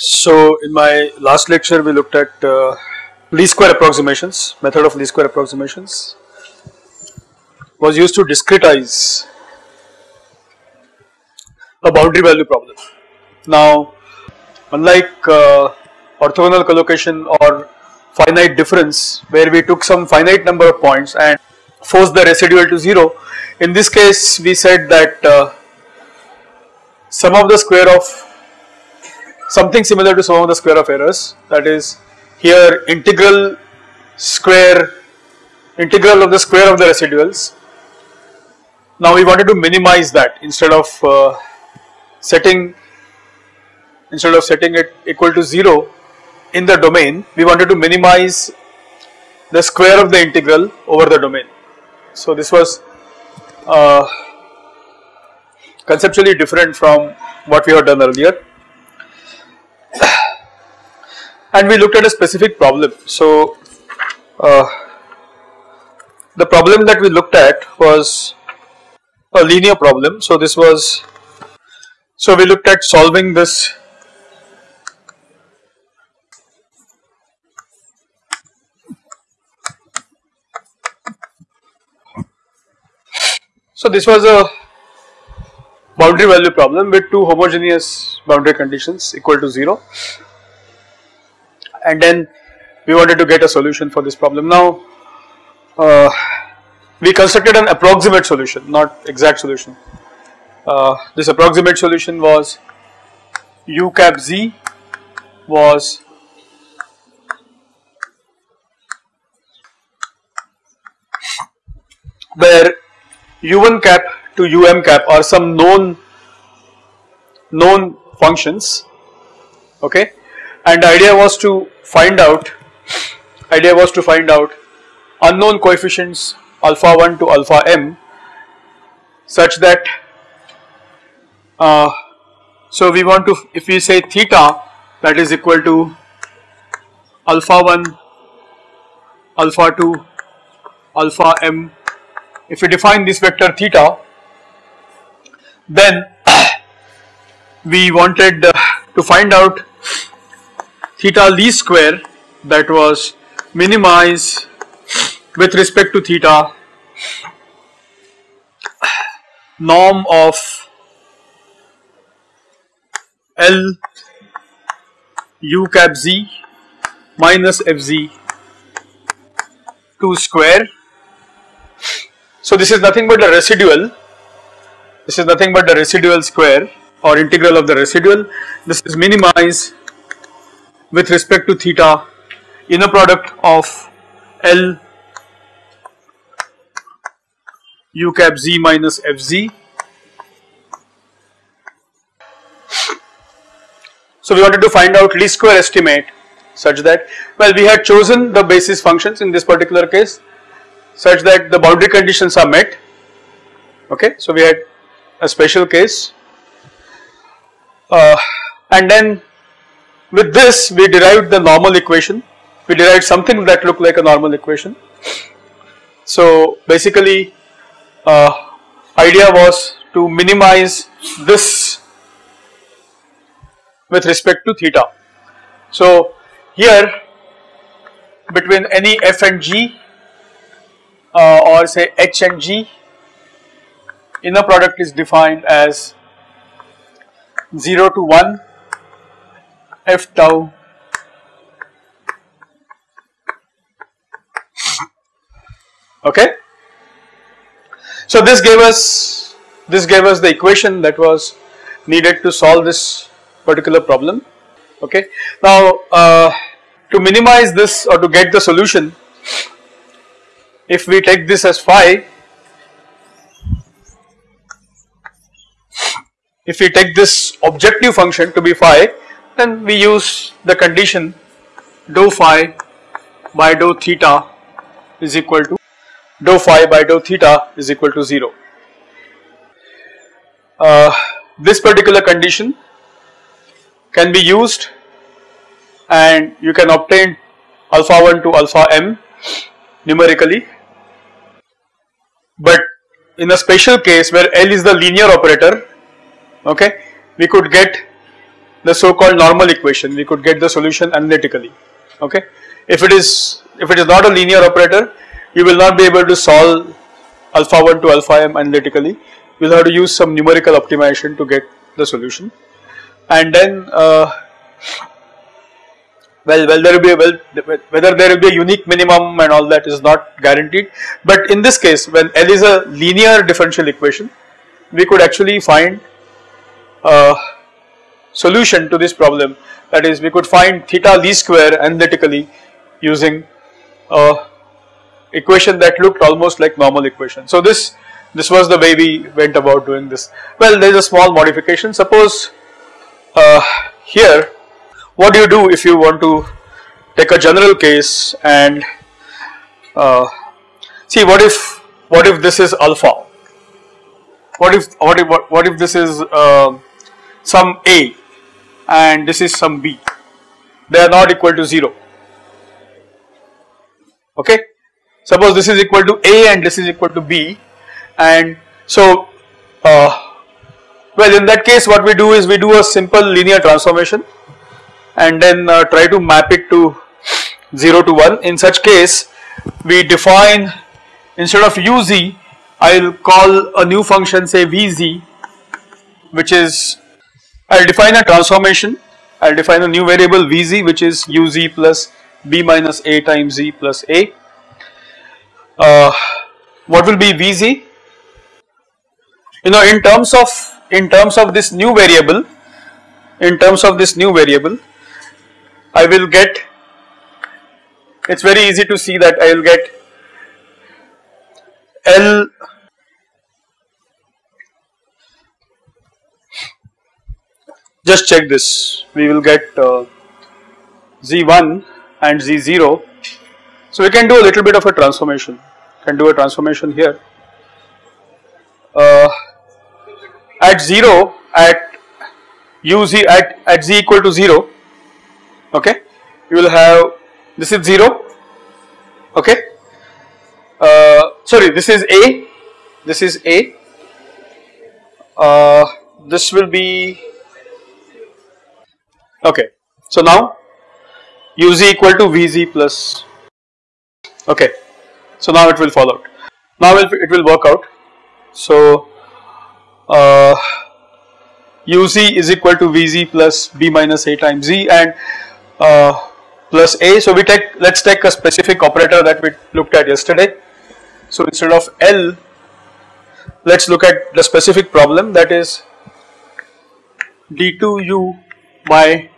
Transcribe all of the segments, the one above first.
So in my last lecture we looked at uh, least square approximations, method of least square approximations was used to discretize a boundary value problem. Now unlike uh, orthogonal collocation or finite difference where we took some finite number of points and forced the residual to 0, in this case we said that uh, sum of the square of something similar to sum of the square of errors that is here integral square integral of the square of the residuals. Now we wanted to minimize that instead of uh, setting instead of setting it equal to 0 in the domain we wanted to minimize the square of the integral over the domain. So this was uh, conceptually different from what we had done earlier and we looked at a specific problem. So, uh, the problem that we looked at was a linear problem. So, this was so we looked at solving this So, this was a boundary value problem with two homogeneous boundary conditions equal to 0 and then we wanted to get a solution for this problem. Now uh, we constructed an approximate solution not exact solution. Uh, this approximate solution was u cap z was where u1 cap to um cap are some known known functions okay and the idea was to find out idea was to find out unknown coefficients alpha 1 to alpha m such that uh, so we want to if we say theta that is equal to alpha 1 alpha 2 alpha m. If we define this vector theta then we wanted uh, to find out theta least square that was minimized with respect to theta norm of L u cap z minus fz 2 square. So this is nothing but the residual, this is nothing but the residual square or integral of the residual, this is minimized with respect to theta inner product of L u cap z minus fz. So we wanted to find out least square estimate such that well we had chosen the basis functions in this particular case such that the boundary conditions are met okay so we had a special case uh, and then with this we derived the normal equation, we derived something that looked like a normal equation. So basically uh, idea was to minimize this with respect to theta. So here between any f and g uh, or say h and g inner product is defined as 0 to 1 f tau okay? So this gave us this gave us the equation that was needed to solve this particular problem. Okay? Now uh, to minimize this or to get the solution if we take this as phi if we take this objective function to be phi then we use the condition dou phi by dou theta is equal to dou phi by dou theta is equal to 0. Uh, this particular condition can be used and you can obtain alpha 1 to alpha m numerically but in a special case where L is the linear operator okay we could get the so-called normal equation we could get the solution analytically okay? If it is if it is not a linear operator you will not be able to solve alpha 1 to alpha m analytically. You will have to use some numerical optimization to get the solution. And then uh, well well there will be a well whether there will be a unique minimum and all that is not guaranteed. But in this case when L is a linear differential equation we could actually find a solution to this problem that is we could find theta least square analytically using a equation that looked almost like normal equation. So this this was the way we went about doing this. Well there is a small modification suppose uh, here what do you do if you want to take a general case and uh, see what if what if this is alpha what if what if what, if this is uh, some a and this is some b. They are not equal to 0 okay? Suppose this is equal to a and this is equal to b. And so uh, well in that case what we do is we do a simple linear transformation and then uh, try to map it to 0 to 1 in such case we define instead of uz I will call a new function say Vz which is I will define a transformation I will define a new variable Vz which is uz plus b minus a times z plus a. Uh, what will be Vz? You know in terms of in terms of this new variable in terms of this new variable I will get it is very easy to see that I will get L just check this. We will get uh, z1 and z0 so we can do a little bit of a transformation. Can do a transformation here. Uh, at 0 at uz at, at z equal to 0 okay? You will have this is 0 okay? Uh, sorry this is A, this is A, uh, this will be okay. So now uz equal to vz plus okay. So now it will fall out. Now it will work out. So uh, uz is equal to vz plus b minus a times z and uh, plus a. So we take let us take a specific operator that we looked at yesterday so instead of L, let us look at the specific problem that is d2u by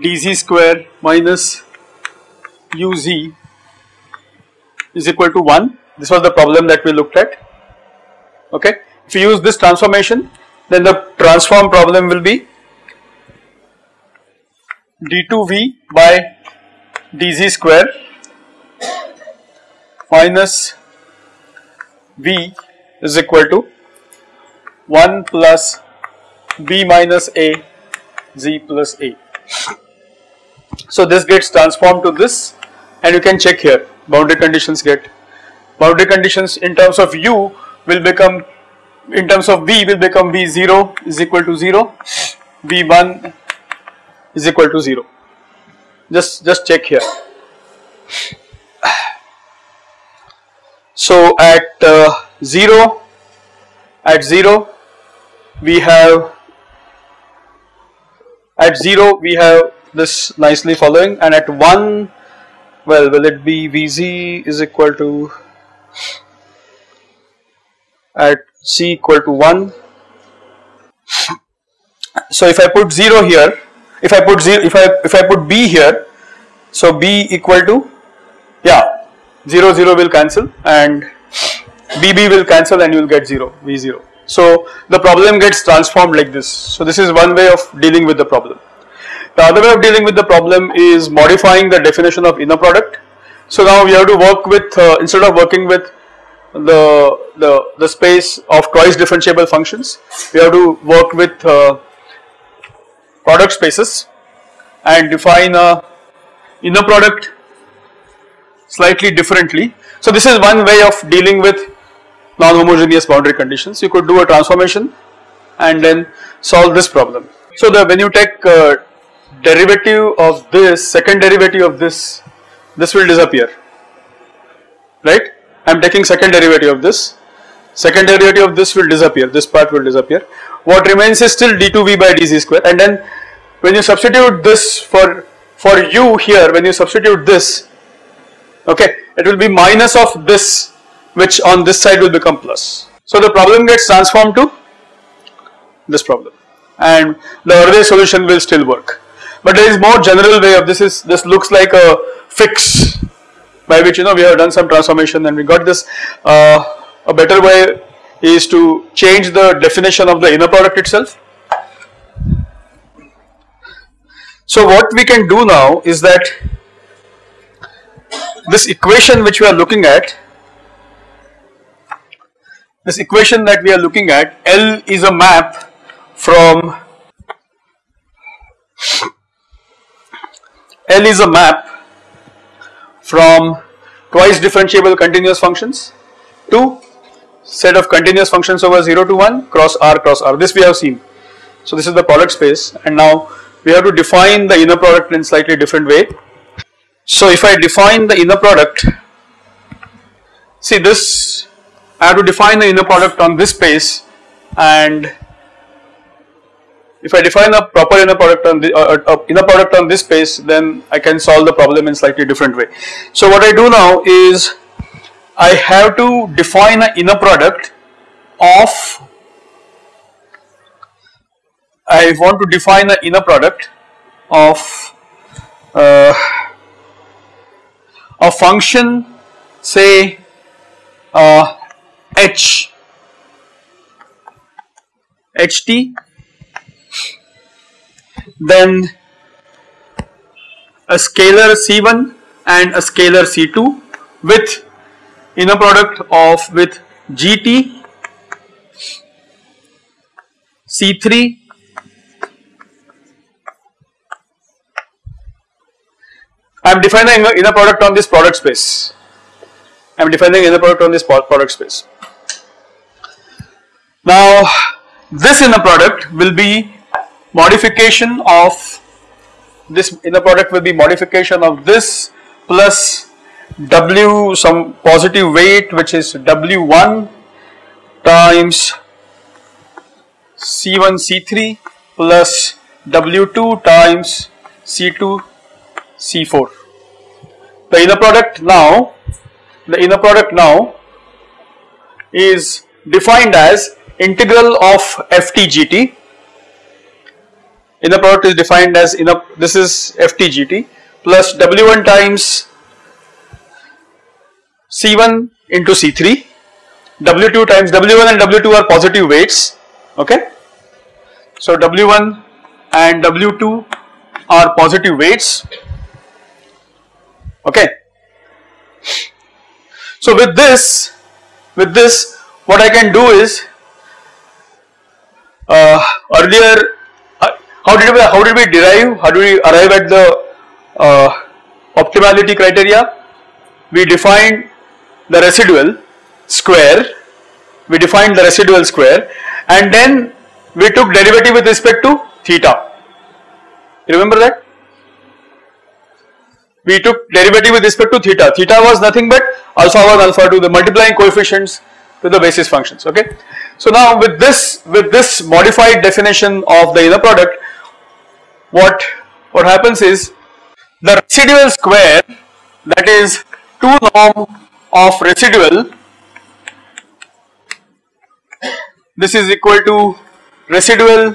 dz square minus uz is equal to 1. This was the problem that we looked at. Okay. If you use this transformation, then the transform problem will be d2v by dz square minus V is equal to 1 plus B minus A Z plus A. So this gets transformed to this and you can check here. Boundary conditions get. Boundary conditions in terms of U will become in terms of V will become V0 is equal to 0 V1 is equal to 0 just just check here. So at uh, 0, at 0 we have, at 0 we have this nicely following and at 1 well will it be Vz is equal to at c equal to 1. So if I put 0 here, if I put 0, if I if I put b here, so b equal to yeah 0 0 will cancel and BB will cancel and you will get 0 V0. So the problem gets transformed like this. So this is one way of dealing with the problem. The other way of dealing with the problem is modifying the definition of inner product. So now we have to work with uh, instead of working with the, the the space of twice differentiable functions, we have to work with uh, product spaces and define a inner product slightly differently. So this is one way of dealing with non-homogeneous boundary conditions. You could do a transformation and then solve this problem. So the when you take uh, derivative of this, second derivative of this, this will disappear, right? I am taking second derivative of this, second derivative of this will disappear, this part will disappear. What remains is still d2v by dz square and then when you substitute this for, for u here, when you substitute this, okay, it will be minus of this which on this side will become plus. So the problem gets transformed to this problem and the earlier solution will still work. But there is more general way of this is this looks like a fix by which you know we have done some transformation and we got this uh, a better way is to change the definition of the inner product itself. So what we can do now is that this equation which we are looking at this equation that we are looking at L is a map from L is a map from twice differentiable continuous functions to set of continuous functions over 0 to 1 cross R cross R this we have seen. So this is the product space and now we have to define the inner product in slightly different way. So if I define the inner product see this I have to define the inner product on this space and if I define a proper inner product on the uh, uh, inner product on this space then I can solve the problem in slightly different way. So what I do now is I have to define an inner product of I want to define an inner product of uh, a function say uh, h ht then a scalar c1 and a scalar c2 with inner product of with gt c3 I am defining inner product on this product space. I am defining inner product on this product space. Now this inner product will be modification of this inner product will be modification of this plus W some positive weight which is W1 times C1 C3 plus W2 times C2 C4. The inner product now the inner product now is defined as integral of ftgt inner product is defined as inner this is ftgt plus w1 times c1 into c3 w2 times w1 and w2 are positive weights okay? So w1 and w2 are positive weights okay? So with this with this what I can do is uh, earlier uh, how did we how did we derive how do we arrive at the uh, optimality criteria? We defined the residual square. We defined the residual square. And then we took derivative with respect to theta. You remember that? We took derivative with respect to theta. Theta was nothing but alpha 1 alpha 2 the multiplying coefficients to the basis functions okay? So now with this with this modified definition of the inner product what what happens is the residual square that is 2 norm of residual this is equal to residual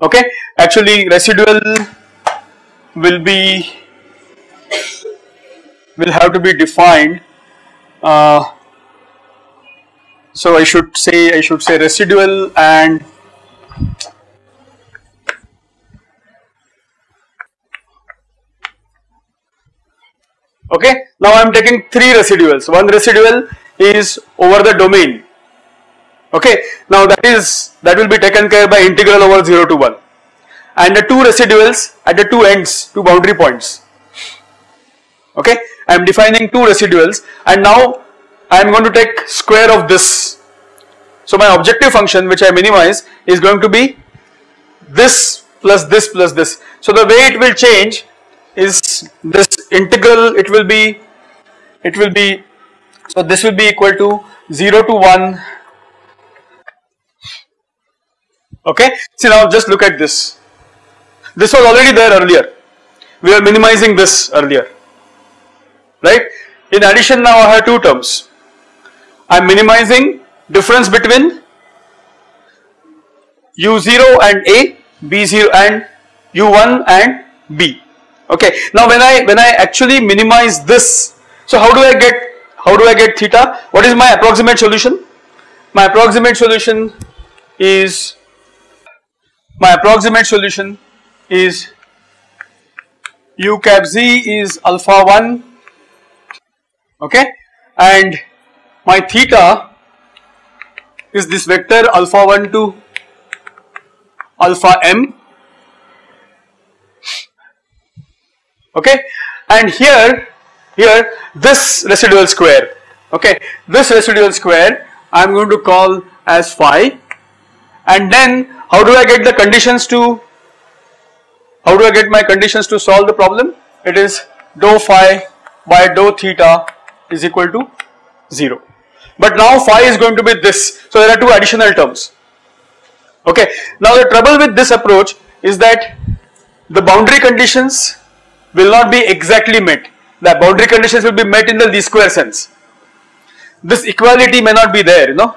okay? Actually residual will be will have to be defined. Uh, so I should say I should say residual and okay now I am taking three residuals. One residual is over the domain. Okay now that is that will be taken care by integral over 0 to 1 and the two residuals at the two ends two boundary points. Okay I am defining two residuals and now I am going to take square of this. So my objective function which I minimize is going to be this plus this plus this. So the way it will change is this integral it will be it will be so this will be equal to 0 to 1 okay? See now just look at this. This was already there earlier. We are minimizing this earlier right? In addition now I have two terms. I am minimizing difference between u0 and a b0 and u1 and b. Okay? Now when i when i actually minimize this so how do i get how do i get theta? What is my approximate solution? My approximate solution is my approximate solution is u cap z is alpha 1 okay? And my theta is this vector alpha 1 to alpha m. Okay? And here here this residual square. Okay? This residual square I am going to call as phi. And then how do I get the conditions to how do I get my conditions to solve the problem? It is dou phi by dou theta is equal to 0 but now phi is going to be this. So there are two additional terms. Okay. Now the trouble with this approach is that the boundary conditions will not be exactly met. The boundary conditions will be met in the least square sense. This equality may not be there you know.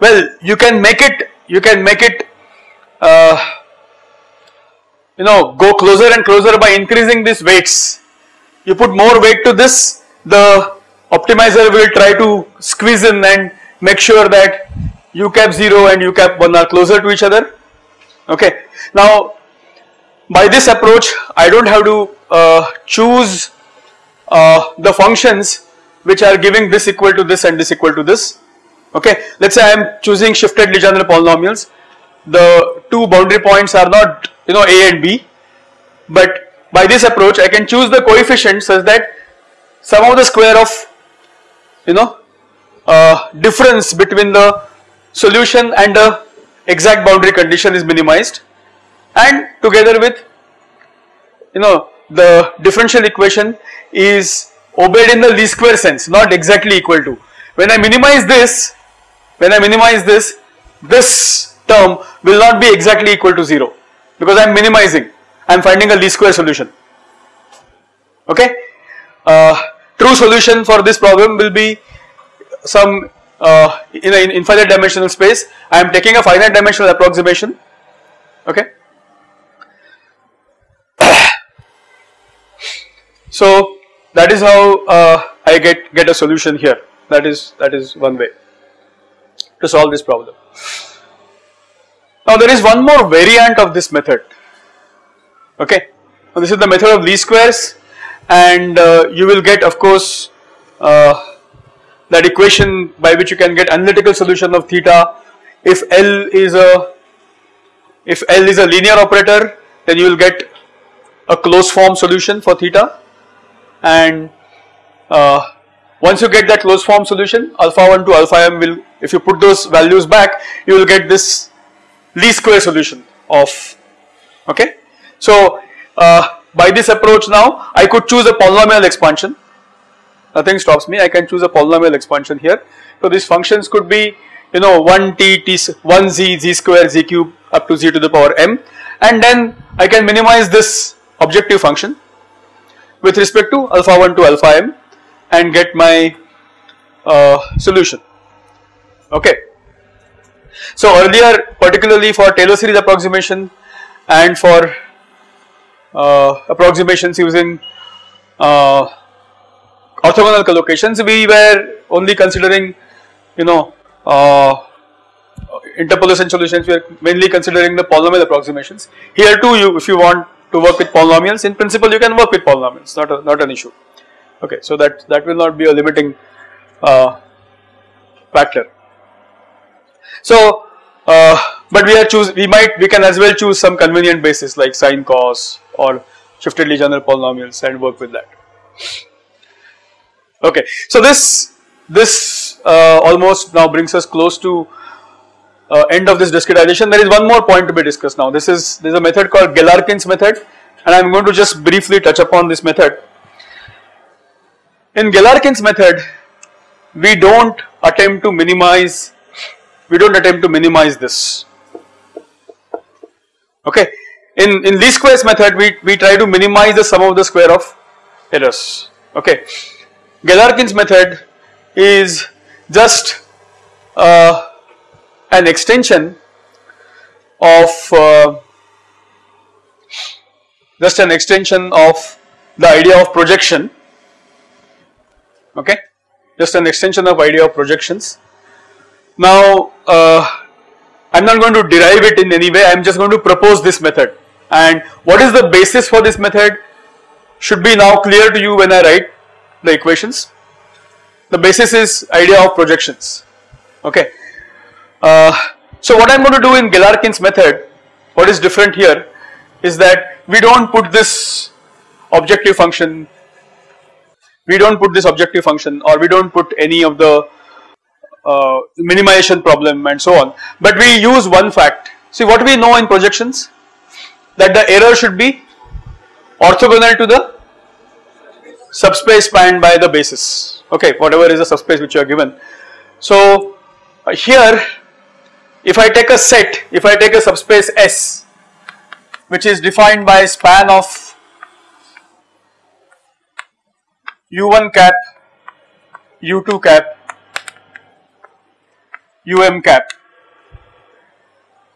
Well you can make it you can make it uh, you know go closer and closer by increasing these weights. You put more weight to this the optimizer will try to squeeze in and make sure that u cap 0 and u cap 1 are closer to each other. Okay. Now by this approach I do not have to uh, choose uh, the functions which are giving this equal to this and this equal to this. Okay. Let us say I am choosing shifted Legendre polynomials. The two boundary points are not you know a and b. But by this approach I can choose the coefficient such that sum of the square of you know uh, difference between the solution and the exact boundary condition is minimized and together with you know the differential equation is obeyed in the least square sense not exactly equal to. When I minimize this when I minimize this this term will not be exactly equal to 0 because I am minimizing I am finding a least square solution okay. Uh, true solution for this problem will be some uh, in an infinite dimensional space I am taking a finite dimensional approximation okay So that is how uh, I get get a solution here. That is that is one way to solve this problem. Now there is one more variant of this method. Okay, now this is the method of least squares, and uh, you will get of course uh, that equation by which you can get analytical solution of theta if L is a if L is a linear operator then you will get a closed form solution for theta and uh, once you get that closed form solution alpha 1 to alpha m will if you put those values back you will get this least square solution of okay. So uh, by this approach now I could choose a polynomial expansion nothing stops me I can choose a polynomial expansion here. So these functions could be you know 1 t t 1 z square z cube up to z to the power m and then I can minimize this objective function with respect to alpha 1 to alpha m and get my uh, solution okay. So earlier particularly for Taylor series approximation and for approximations using uh, orthogonal collocations. We were only considering you know uh, interpolation solutions. We are mainly considering the polynomial approximations. Here too you if you want to work with polynomials in principle you can work with polynomials. Not a, not an issue. Okay so that that will not be a limiting uh, factor. So uh, but we are choose we might we can as well choose some convenient basis like sine cos or shifted Legendre polynomials and work with that okay so this this uh, almost now brings us close to uh, end of this discretization. There is one more point to be discussed now. This is there is a method called Galerkin's method, and I am going to just briefly touch upon this method. In Galerkin's method, we don't attempt to minimize, we don't attempt to minimize this. Okay. In, in least squares method, we, we try to minimize the sum of the square of errors. Okay. Galerkin's method is just uh, an extension of uh, just an extension of the idea of projection. Okay. Just an extension of idea of projections. Now uh, I'm not going to derive it in any way. I'm just going to propose this method and what is the basis for this method? Should be now clear to you when I write the equations. The basis is idea of projections. Okay. Uh, so what I'm going to do in Galerkin's method what is different here is that we don't put this objective function we don't put this objective function or we don't put any of the uh, minimization problem and so on. But we use one fact. See what we know in projections that the error should be orthogonal to the subspace spanned by the basis okay whatever is the subspace which you are given so uh, here if I take a set if I take a subspace S which is defined by span of u1 cap, u2 cap, um cap.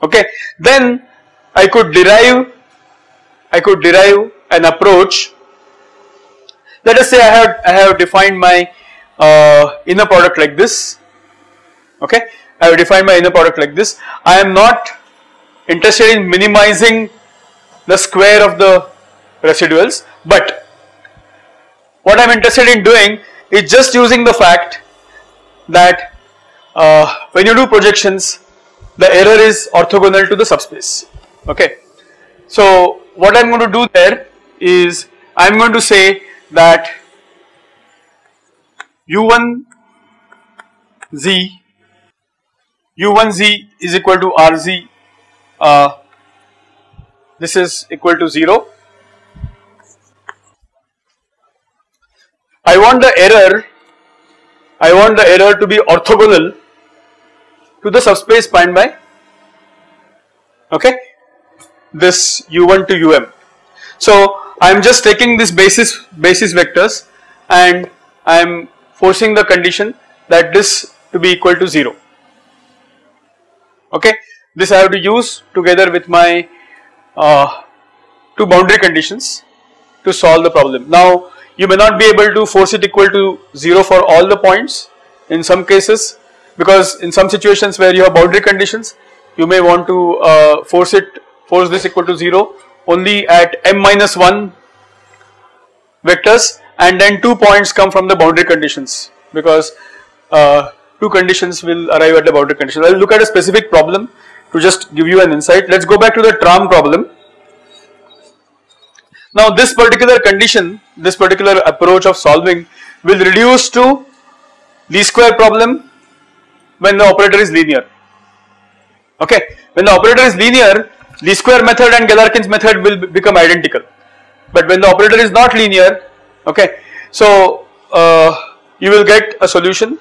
Okay, then I could derive, I could derive an approach. Let us say I have I have defined my uh, inner product like this. Okay, I have defined my inner product like this. I am not interested in minimizing the square of the residuals, but what I am interested in doing is just using the fact that uh, when you do projections the error is orthogonal to the subspace okay. So what I am going to do there is I am going to say that u1 z u1 z is equal to rz uh, this is equal to 0 I want the error, I want the error to be orthogonal to the subspace spanned by okay this u1 to um. So I am just taking this basis basis vectors and I am forcing the condition that this to be equal to 0 okay this I have to use together with my uh, two boundary conditions to solve the problem. Now you may not be able to force it equal to 0 for all the points in some cases because in some situations where you have boundary conditions you may want to uh, force it force this equal to 0 only at m minus 1 vectors and then 2 points come from the boundary conditions because uh, 2 conditions will arrive at the boundary condition. I will look at a specific problem to just give you an insight. Let us go back to the tram problem. Now this particular condition, this particular approach of solving will reduce to least square problem when the operator is linear. Okay, when the operator is linear, least square method and Galerkin's method will become identical. But when the operator is not linear, okay, so uh, you will get a solution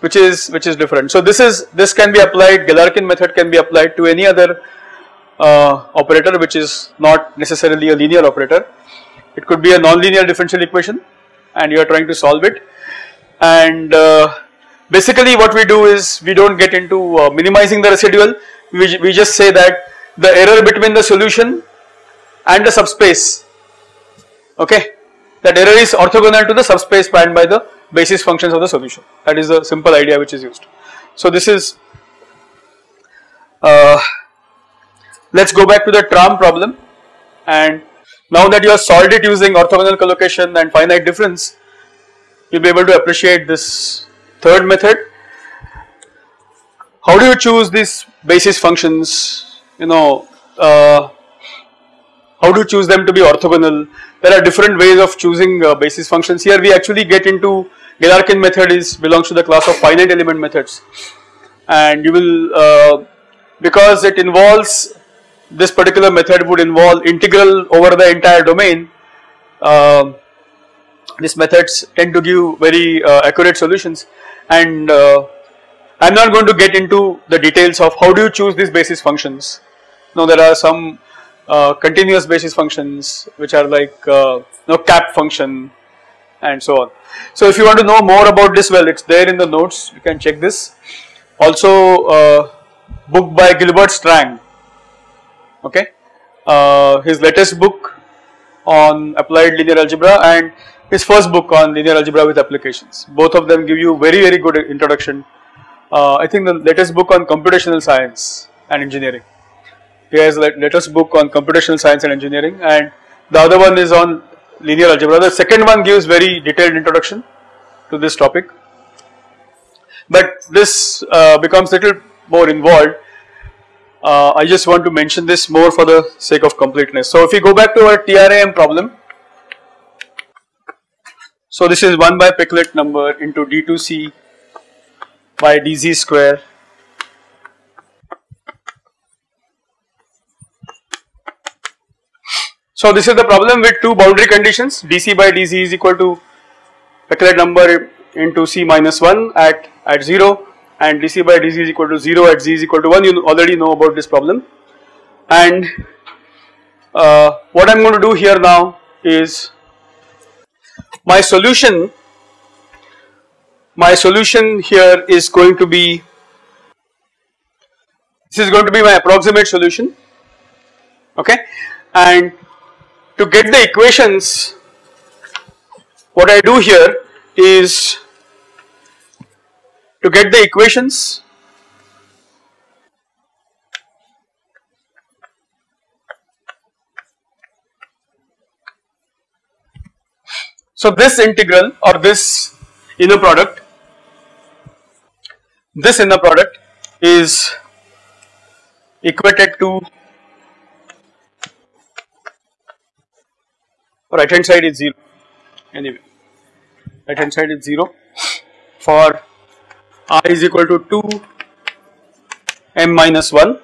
which is which is different. So this is this can be applied. Galerkin method can be applied to any other uh, operator which is not necessarily a linear operator. It could be a nonlinear differential equation and you are trying to solve it and uh, basically what we do is we do not get into uh, minimizing the residual we, we just say that the error between the solution and the subspace. Okay? That error is orthogonal to the subspace spanned by the basis functions of the solution. That is the simple idea which is used. So this is uh, let us go back to the tram problem. And now that you have solved it using orthogonal collocation and finite difference you will be able to appreciate this third method. How do you choose these basis functions you know uh, how you choose them to be orthogonal there are different ways of choosing uh, basis functions here we actually get into Galerkin method is belongs to the class of finite element methods and you will uh, because it involves this particular method would involve integral over the entire domain. Uh, these methods tend to give very uh, accurate solutions and uh, I am not going to get into the details of how do you choose these basis functions. Now there are some uh, continuous basis functions which are like uh, you cap function and so on. So if you want to know more about this well it is there in the notes you can check this. Also uh, book by Gilbert Strang okay uh, his latest book on applied linear algebra and his first book on linear algebra with applications. Both of them give you very very good introduction. Uh, I think the latest book on computational science and engineering. He has a latest book on computational science and engineering and the other one is on linear algebra. The second one gives very detailed introduction to this topic. But this uh, becomes little more involved. Uh, I just want to mention this more for the sake of completeness. So if we go back to our TRAM problem, so this is 1 by Peclet number into d2c by dz square So this is the problem with two boundary conditions. dc by dz is equal to Peclet number into c minus 1 at, at 0 and dc by dz is equal to 0 at z is equal to 1 you already know about this problem. And uh, what I am going to do here now is my solution my solution here is going to be this is going to be my approximate solution. Okay? And to get the equations what I do here is to get the equations So this integral or this inner product, this inner product is equated to right hand side is 0 anyway right hand side is 0 for i is equal to 2 m minus 1.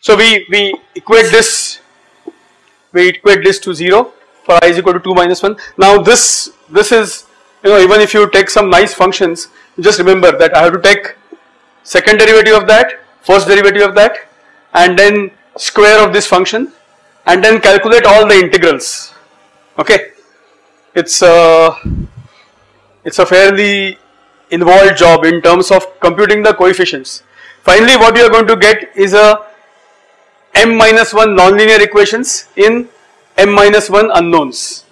So we, we equate this, we equate this to 0 for i is equal to 2 minus 1. Now this, this is, you know, even if you take some nice functions, just remember that I have to take second derivative of that, first derivative of that, and then square of this function, and then calculate all the integrals, okay. It's uh, it's a fairly involved job in terms of computing the coefficients. Finally what you are going to get is a m minus 1 nonlinear equations in m minus 1 unknowns.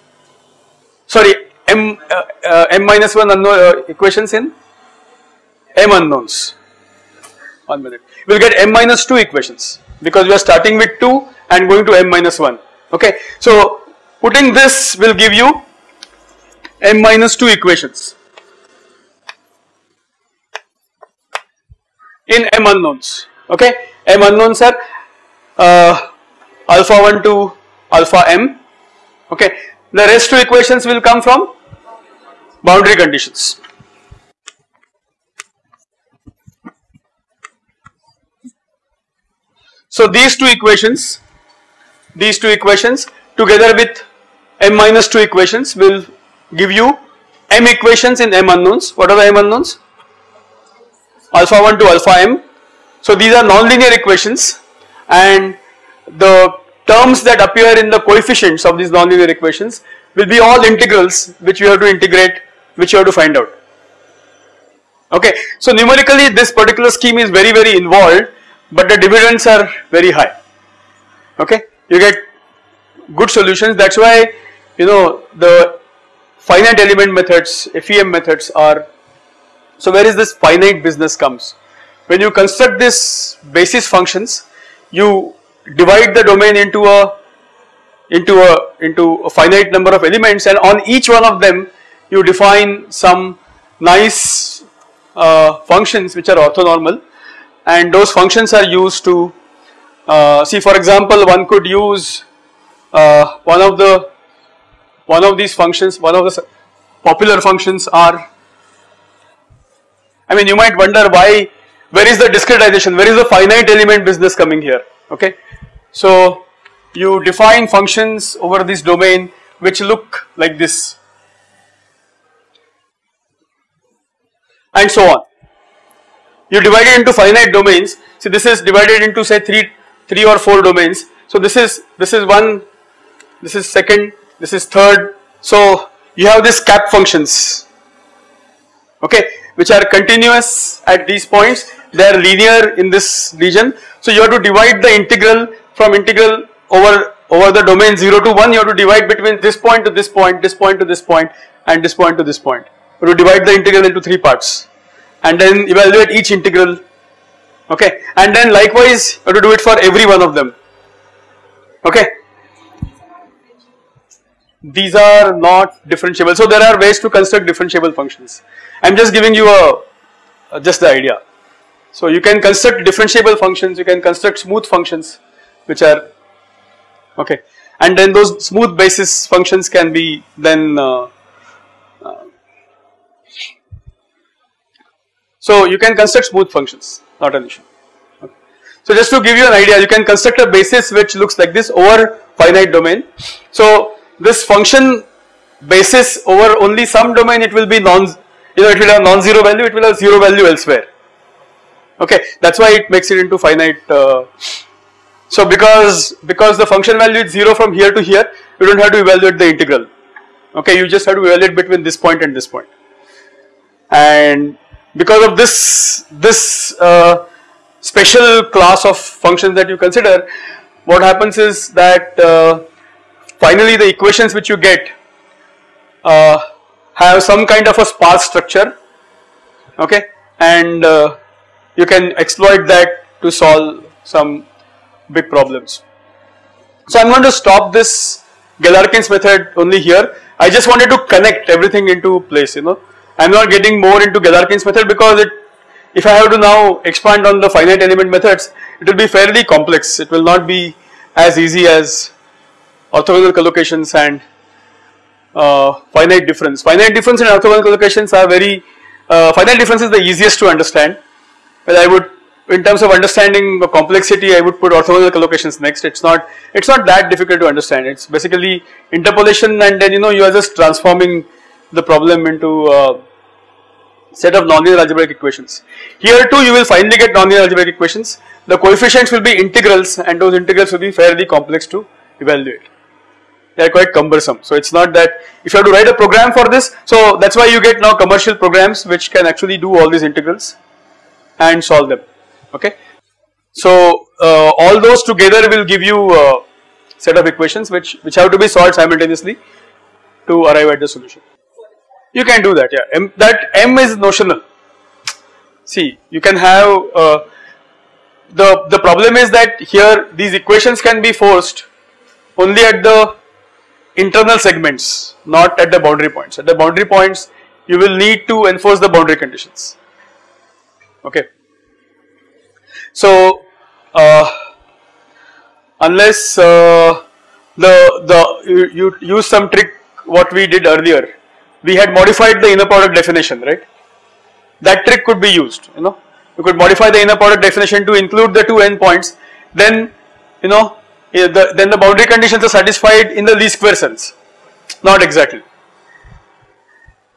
Sorry m, uh, uh, m minus 1 unknown uh, equations in m unknowns. One minute. We will get m minus 2 equations because we are starting with 2 and going to m minus 1. Okay. So putting this will give you m minus 2 equations. In m unknowns. Okay? M unknowns are uh, alpha 1 to alpha m. Okay? The rest two equations will come from boundary conditions. So these two equations these two equations together with m minus 2 equations will give you m equations in m unknowns. What are the m unknowns? Alpha 1 to alpha m. So these are nonlinear equations and the terms that appear in the coefficients of these nonlinear equations will be all integrals which you have to integrate which you have to find out. Okay, so numerically this particular scheme is very very involved but the dividends are very high. Okay, you get good solutions that's why you know the finite element methods, FEM methods are, so where is this finite business comes? When you construct this basis functions, you divide the domain into a into a into a finite number of elements and on each one of them you define some nice uh, functions which are orthonormal and those functions are used to uh, see for example one could use uh, one of the one of these functions, one of the popular functions are I mean you might wonder why, where is the discretization, where is the finite element business coming here, okay. So you define functions over this domain which look like this and so on. You divide it into finite domains, see this is divided into say 3, 3 or 4 domains. So this is, this is one, this is second, this is third. So you have these cap functions, okay, which are continuous at these points, they are linear in this region. So you have to divide the integral from integral over over the domain 0 to 1 you have to divide between this point to this point, this point to this point and this point to this point. You have to divide the integral into 3 parts and then evaluate each integral okay and then likewise you have to do it for every one of them okay. These are not differentiable so there are ways to construct differentiable functions. I am just giving you a, a just the idea. So you can construct differentiable functions, you can construct smooth functions which are okay and then those smooth basis functions can be then uh, uh, so you can construct smooth functions not an issue. So just to give you an idea you can construct a basis which looks like this over finite domain. So this function basis over only some domain it will be non you know it will have non-zero value it will have zero value elsewhere. Okay that is why it makes it into finite uh, so because because the function value is 0 from here to here you do not have to evaluate the integral. Okay you just have to evaluate between this point and this point. And because of this this uh, special class of functions that you consider what happens is that uh, finally the equations which you get uh, have some kind of a sparse structure okay and uh, you can exploit that to solve some big problems. So I am going to stop this Galerkin's method only here. I just wanted to connect everything into place you know. I am not getting more into Galerkin's method because it if I have to now expand on the finite element methods it will be fairly complex. It will not be as easy as orthogonal collocations and uh, finite difference. Finite difference and orthogonal collocations are very uh, finite difference is the easiest to understand but I would in terms of understanding the complexity I would put orthogonal collocations next it's not it's not that difficult to understand it's basically interpolation and then you know you are just transforming the problem into a set of nonlinear algebraic equations. Here too you will finally get nonlinear algebraic equations. The coefficients will be integrals and those integrals will be fairly complex to evaluate. They are quite cumbersome. So it's not that if you have to write a program for this so that's why you get now commercial programs which can actually do all these integrals and solve them. Okay. So uh, all those together will give you a set of equations which, which have to be solved simultaneously to arrive at the solution. You can do that yeah, M, that M is notional. See you can have uh, the, the problem is that here these equations can be forced only at the internal segments not at the boundary points. At the boundary points you will need to enforce the boundary conditions okay. So uh, unless uh, the the you, you use some trick what we did earlier, we had modified the inner product definition, right? That trick could be used, you know. You could modify the inner product definition to include the two endpoints. Then, you know, eh, the, then the boundary conditions are satisfied in the least square sense. Not exactly.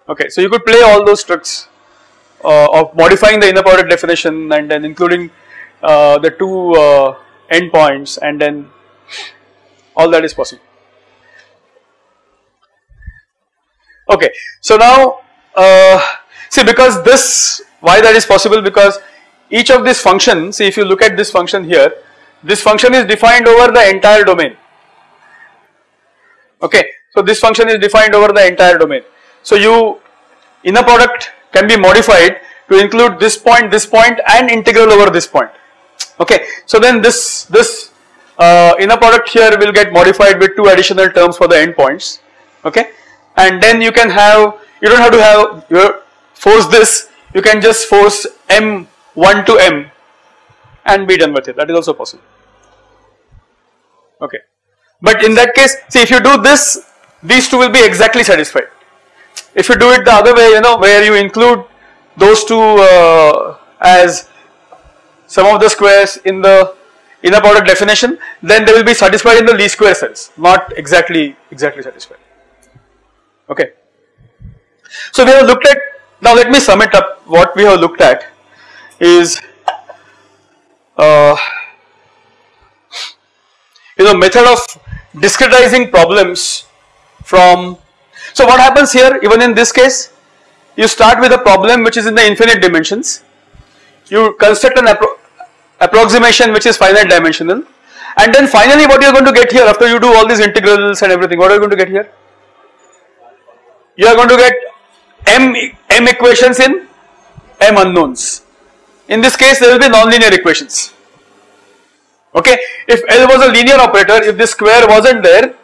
Okay, so you could play all those tricks uh, of modifying the inner product definition and then including uh, the two uh, endpoints and then all that is possible. Okay, so now uh, see because this why that is possible? Because each of these functions see if you look at this function here this function is defined over the entire domain. Okay so this function is defined over the entire domain. So you inner product can be modified to include this point this point and integral over this point. Okay, so then this this uh, inner product here will get modified with two additional terms for the endpoints. Okay, and then you can have you don't have to have your force this. You can just force m one to m and be done with it. That is also possible. Okay, but in that case, see if you do this, these two will be exactly satisfied. If you do it the other way, you know, where you include those two uh, as some of the squares in the inner product definition, then they will be satisfied in the least square sense, not exactly exactly satisfied. Okay. So we have looked at now. Let me sum it up. What we have looked at is uh, you know method of discretizing problems from. So what happens here? Even in this case, you start with a problem which is in the infinite dimensions. You construct an appro approximation which is finite dimensional and then finally what you are going to get here after you do all these integrals and everything what are you going to get here? You are going to get m, m equations in m unknowns. In this case there will be nonlinear equations. Okay, if L was a linear operator, if this square wasn't there,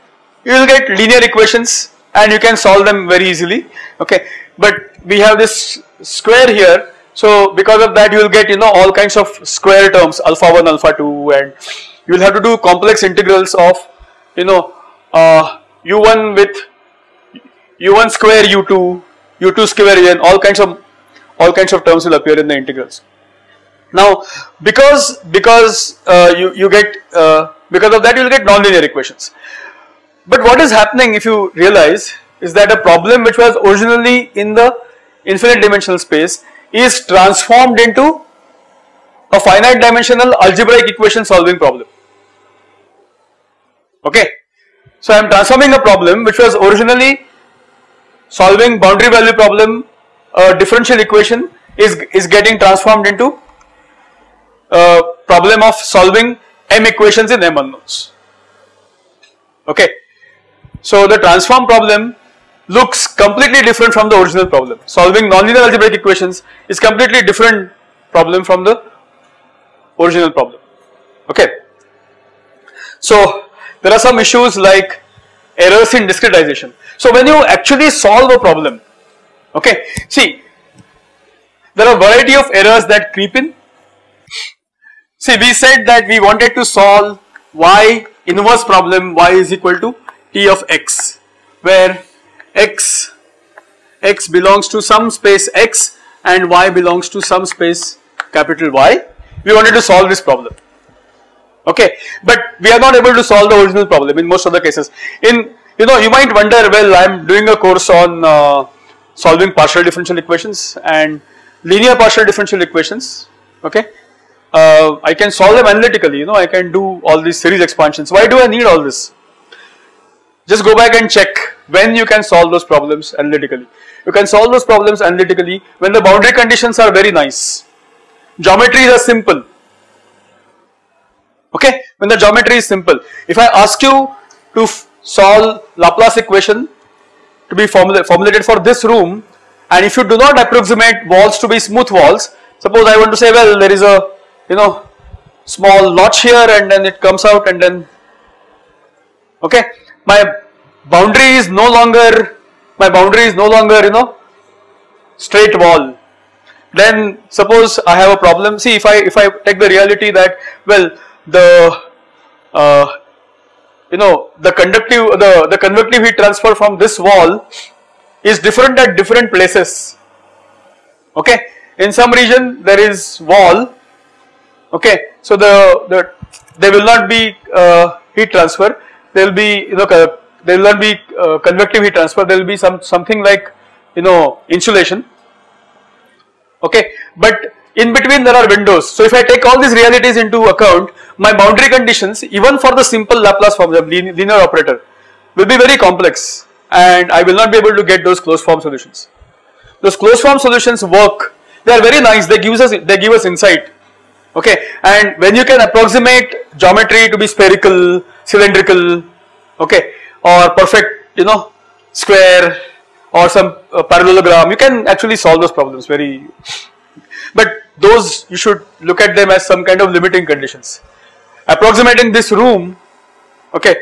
you will get linear equations and you can solve them very easily. Okay, but we have this square here so because of that you will get you know all kinds of square terms alpha 1 alpha 2 and you will have to do complex integrals of you know uh, u1 with u1 square u2 u2 square un all kinds of all kinds of terms will appear in the integrals. Now because because uh, you you get uh, because of that you will get nonlinear equations. But what is happening if you realize is that a problem which was originally in the infinite dimensional space is transformed into a finite dimensional algebraic equation solving problem. Okay. So I am transforming a problem which was originally solving boundary value problem, a differential equation is, is getting transformed into a problem of solving m equations in m unknowns. Okay. So the transform problem looks completely different from the original problem. Solving nonlinear algebraic equations is completely different problem from the original problem. Okay. So there are some issues like errors in discretization. So when you actually solve a problem, okay, see there are a variety of errors that creep in. See we said that we wanted to solve y inverse problem y is equal to t of x where x, x belongs to some space x and y belongs to some space capital Y. We wanted to solve this problem. Okay, but we are not able to solve the original problem in most of the cases. In you know you might wonder well I am doing a course on uh, solving partial differential equations and linear partial differential equations. Okay, uh, I can solve them analytically. You know I can do all these series expansions. Why do I need all this? Just go back and check when you can solve those problems analytically. You can solve those problems analytically when the boundary conditions are very nice. Geometries are simple. Okay, when the geometry is simple. If I ask you to solve Laplace equation to be formula formulated for this room and if you do not approximate walls to be smooth walls, suppose I want to say well there is a you know small notch here and then it comes out and then okay? My boundary is no longer my boundary is no longer you know straight wall. Then suppose I have a problem. See if I if I take the reality that well the uh, you know the conductive the the convective heat transfer from this wall is different at different places. Okay? In some region there is wall. Okay? So the the there will not be uh, heat transfer. There will be you know there will not be uh, convective heat transfer. There will be some something like you know insulation. Okay? But in between there are windows. So if I take all these realities into account my boundary conditions even for the simple Laplace form the linear operator will be very complex and I will not be able to get those closed form solutions. Those closed form solutions work. They are very nice. They give us they give us insight. Okay? And when you can approximate geometry to be spherical cylindrical okay or perfect you know square or some uh, parallelogram you can actually solve those problems very but those you should look at them as some kind of limiting conditions approximating this room okay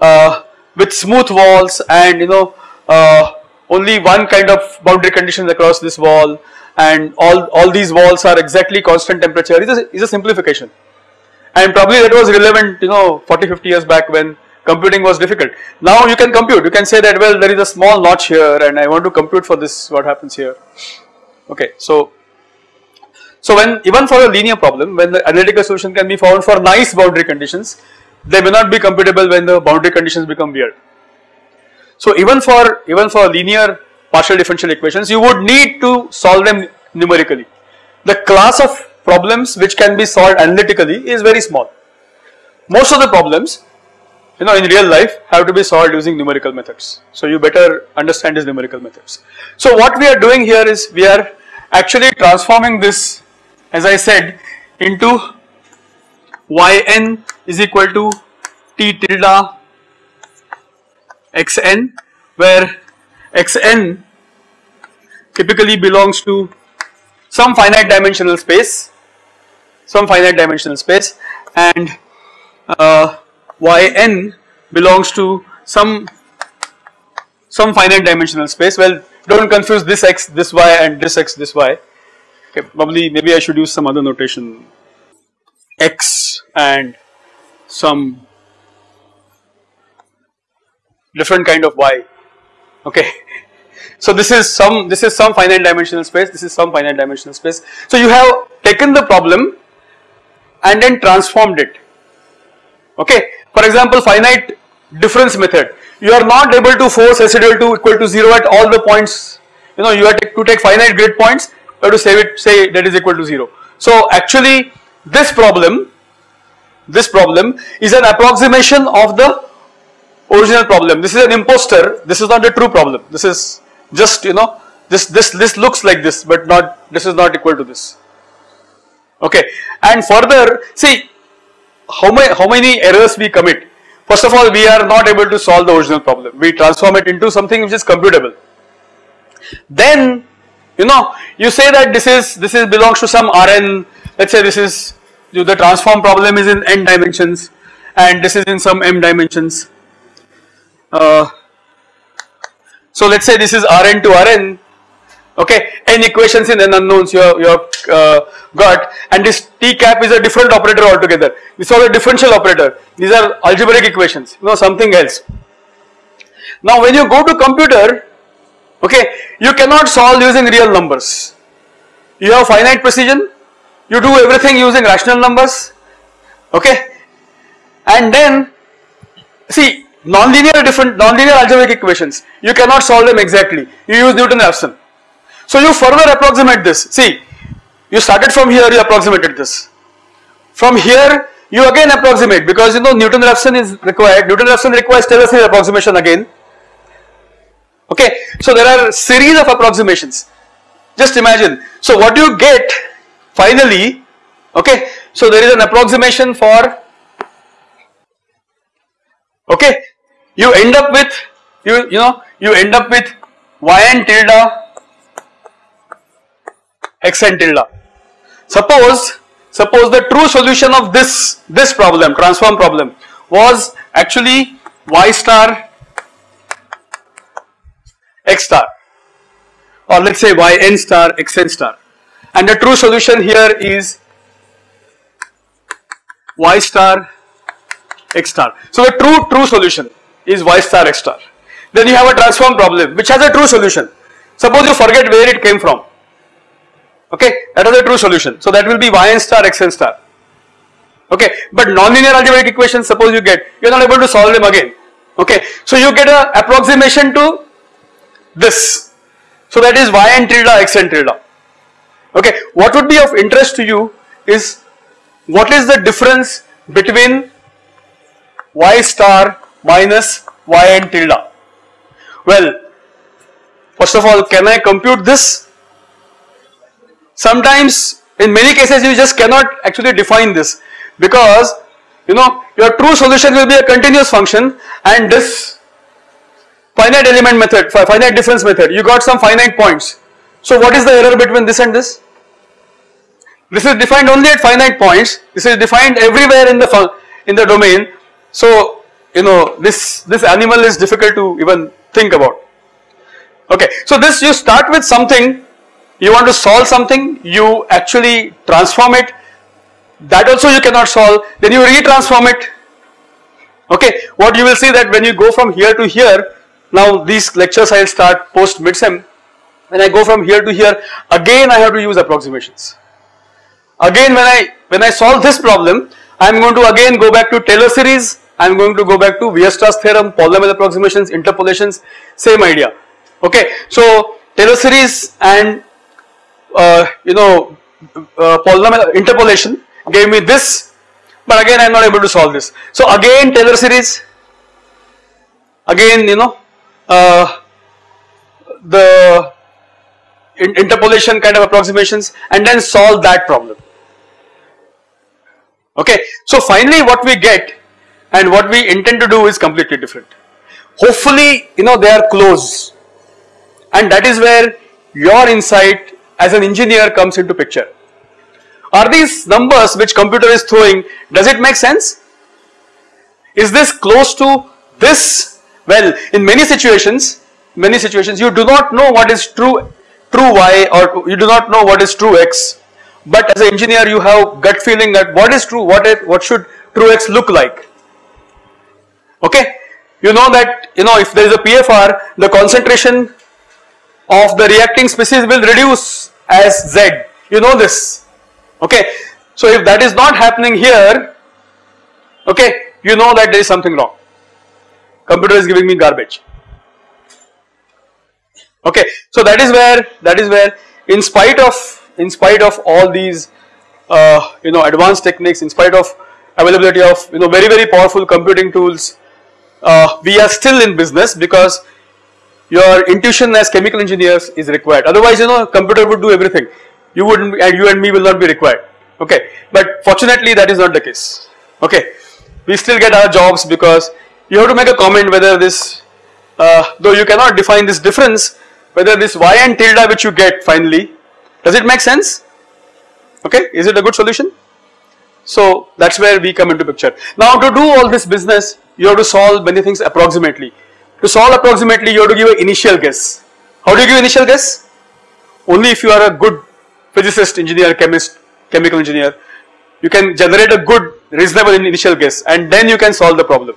uh, with smooth walls and you know uh, only one kind of boundary conditions across this wall and all all these walls are exactly constant temperature is a, is a simplification and probably that was relevant you know 40 50 years back when computing was difficult. Now you can compute, you can say that well there is a small notch here and I want to compute for this what happens here. Okay, so So when even for a linear problem, when the analytical solution can be found for nice boundary conditions, they may not be computable when the boundary conditions become weird. So even for even for linear partial differential equations, you would need to solve them numerically. The class of problems which can be solved analytically is very small. Most of the problems, you know, in real life have to be solved using numerical methods. So you better understand these numerical methods. So what we are doing here is we are actually transforming this as I said into yn is equal to t tilde xn where xn typically belongs to some finite dimensional space some finite dimensional space and uh, yn belongs to some some finite dimensional space. Well don't confuse this x this y and this x this y Okay, probably maybe I should use some other notation x and some different kind of y. Okay. So this is some this is some finite dimensional space, this is some finite dimensional space. So you have taken the problem and then transformed it. Okay. For example, finite difference method. You are not able to force residual to equal to 0 at all the points. You know, you have to take finite grid points have to save it say that is equal to 0. So actually this problem this problem is an approximation of the original problem. This is an imposter. This is not a true problem. This is just you know this this this looks like this but not this is not equal to this. Okay and further see how many how many errors we commit. First of all we are not able to solve the original problem. We transform it into something which is computable. Then you know you say that this is this is belongs to some Rn let's say this is the transform problem is in n dimensions and this is in some m dimensions. Uh, so let's say this is Rn to Rn okay n equations in n unknowns you have, you have uh, got. And this t cap is a different operator altogether. This is a differential operator. These are algebraic equations you know something else. Now when you go to computer okay? You cannot solve using real numbers. You have finite precision. You do everything using rational numbers. Okay? And then see nonlinear different nonlinear algebraic equations. You cannot solve them exactly. You use Newton-Raphson so you further approximate this. See you started from here you approximated this. From here you again approximate because you know Newton-Raphson is required Newton-Raphson requires Taylor series approximation again Okay, so there are series of approximations. Just imagine. So what do you get finally, okay, so there is an approximation for, okay, you end up with, you, you know, you end up with yn tilde xn tilde. Suppose, suppose the true solution of this, this problem, transform problem was actually y star x star or let us say y n star x n star and the true solution here is y star x star. So the true true solution is y star x star. Then you have a transform problem which has a true solution. Suppose you forget where it came from. Okay, that is a true solution. So that will be y n star x n star. Okay, but nonlinear algebraic equations suppose you get, you are not able to solve them again. Okay, so you get a approximation to this. So that is yn tilde xn tilde. Okay, what would be of interest to you is what is the difference between y star minus yn tilde? Well, first of all, can I compute this? Sometimes in many cases you just cannot actually define this because you know your true solution will be a continuous function and this finite element method, finite difference method, you got some finite points. So what is the error between this and this? This is defined only at finite points. This is defined everywhere in the in the domain. So you know this this animal is difficult to even think about. Okay, so this you start with something. You want to solve something. You actually transform it. That also you cannot solve. Then you retransform it. Okay, what you will see that when you go from here to here, now these lectures I will start post midsem. When I go from here to here, again I have to use approximations. Again when I when I solve this problem, I am going to again go back to Taylor series, I am going to go back to Weierstrass theorem, polynomial approximations, interpolations, same idea. Okay, so Taylor series and uh, you know uh, polynomial interpolation gave me this, but again I am not able to solve this. So again Taylor series, again you know uh, the interpolation kind of approximations and then solve that problem. Okay, so finally what we get and what we intend to do is completely different. Hopefully, you know, they are close and that is where your insight as an engineer comes into picture. Are these numbers which computer is throwing, does it make sense? Is this close to this? Well, in many situations, many situations you do not know what is true true y or you do not know what is true x. But as an engineer you have gut feeling that what is true what is what should true x look like. Okay? You know that you know if there is a PFR the concentration of the reacting species will reduce as z. You know this. Okay? So if that is not happening here okay you know that there is something wrong computer is giving me garbage. Okay so that is where that is where in spite of in spite of all these uh, you know advanced techniques in spite of availability of you know very very powerful computing tools uh, we are still in business because your intuition as chemical engineers is required. Otherwise you know computer would do everything. You wouldn't and you and me will not be required. Okay but fortunately that is not the case. Okay we still get our jobs because you have to make a comment whether this uh, though you cannot define this difference whether this y and tilde which you get finally, does it make sense? Okay, is it a good solution? So that's where we come into picture. Now to do all this business, you have to solve many things approximately. To solve approximately, you have to give an initial guess. How do you give initial guess? Only if you are a good physicist, engineer, chemist, chemical engineer, you can generate a good reasonable initial guess and then you can solve the problem.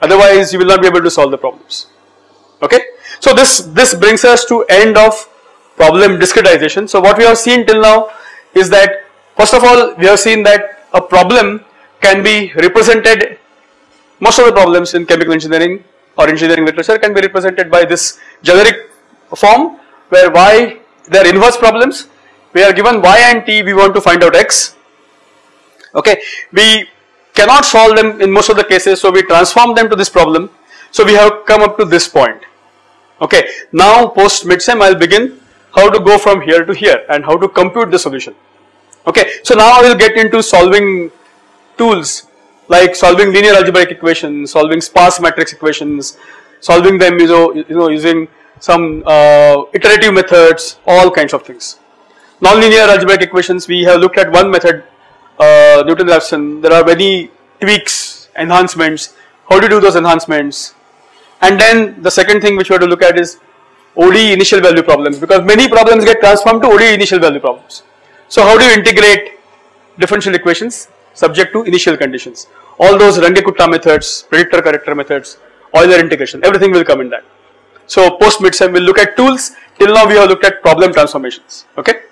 Otherwise, you will not be able to solve the problems. Okay. So this, this brings us to end of problem discretization. So what we have seen till now is that first of all we have seen that a problem can be represented most of the problems in chemical engineering or engineering literature can be represented by this generic form where y they are inverse problems we are given y and t we want to find out x okay we cannot solve them in most of the cases so we transform them to this problem so we have come up to this point Okay, now post midsem I will begin how to go from here to here and how to compute the solution. Okay, so now I will get into solving tools like solving linear algebraic equations, solving sparse matrix equations, solving them you know, you know using some uh, iterative methods, all kinds of things. Nonlinear algebraic equations, we have looked at one method, uh, Newton-Raphson. There are many tweaks, enhancements. How do you do those enhancements? And then the second thing which we have to look at is ODE initial value problems because many problems get transformed to ODE initial value problems. So how do you integrate differential equations subject to initial conditions? All those Runge-Kutta methods, predictor corrector methods, Euler integration, everything will come in that. So post midsem we'll look at tools, till now we have looked at problem transformations, okay.